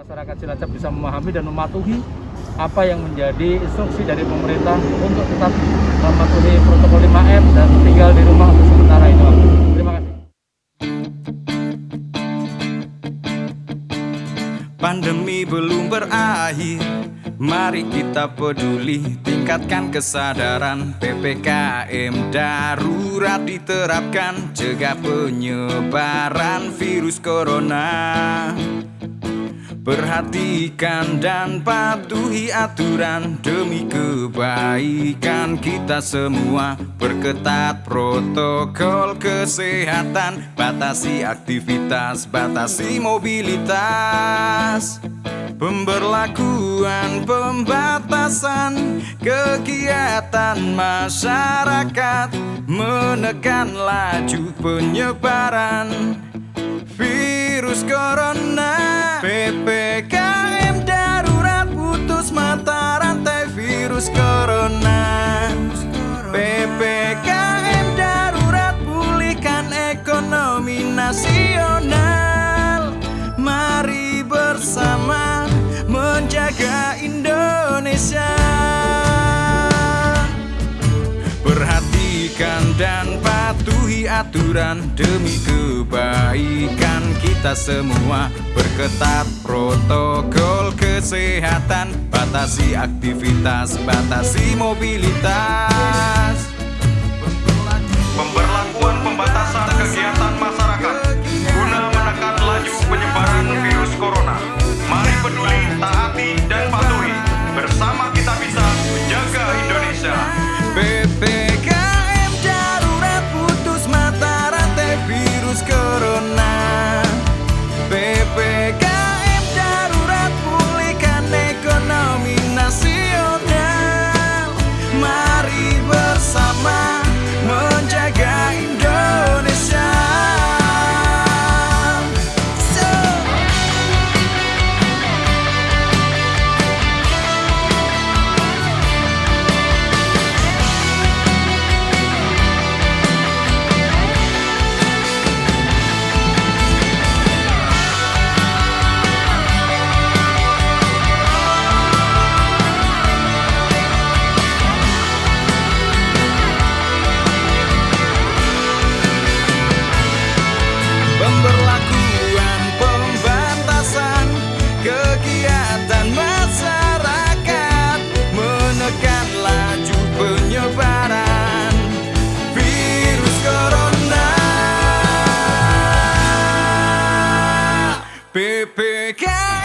Masyarakat Cilacap bisa memahami dan mematuhi apa yang menjadi instruksi dari pemerintah untuk tetap mematuhi protokol 5M dan tinggal di rumah untuk sementara ini. Terima kasih. Pandemi belum berakhir Mari kita peduli Tingkatkan kesadaran PPKM darurat diterapkan Cegah penyebaran virus corona Perhatikan dan patuhi aturan. Demi kebaikan kita semua Perketat protokol kesehatan. Batasi aktivitas, batasi mobilitas. Pemberlakuan pembatasan kegiatan masyarakat. Menekan laju penyebaran virus corona. PPKM darurat putus mata rantai virus corona. PPKM darurat pulihkan ekonomi nasional aturan demi kebaikan kita semua Perketat protokol kesehatan Batasi aktivitas, batasi mobilitas Pemberlakuan pembatasan kegiatan masyarakat guna menekan laju penyebaran virus corona. Mari peduli, taati, PPKM